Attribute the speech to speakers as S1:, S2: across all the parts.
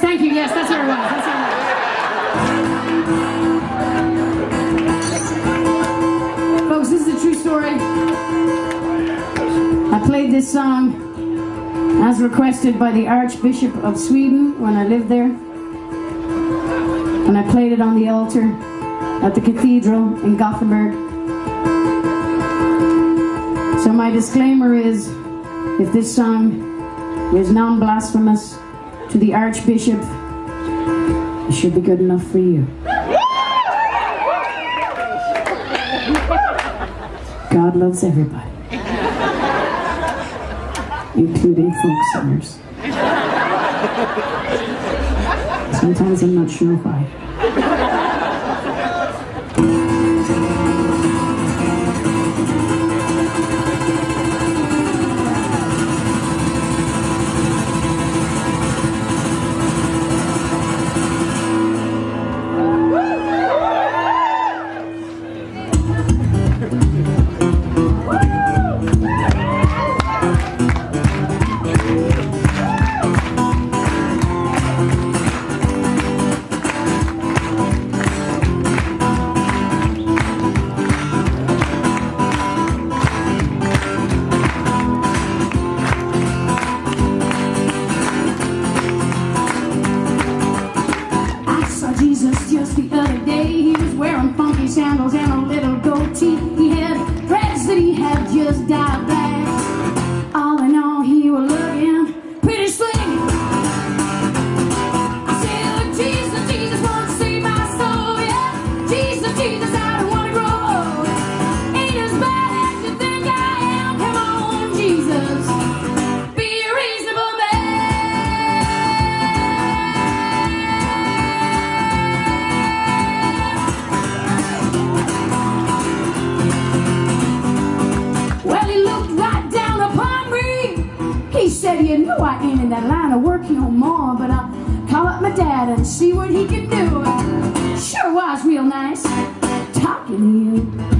S1: Thank you. Yes, that's where it was. That's where it was. Folks, this is a true story. I played this song as requested by the Archbishop of Sweden when I lived there. And I played it on the altar at the cathedral in Gothenburg. So my disclaimer is, if this song is non-blasphemous to the Archbishop, it should be good enough for you. God loves everybody including folk singers. Sometimes I'm not sure why.
S2: Flying and see what he can do. Sure was real nice talking to other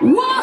S2: Whoa!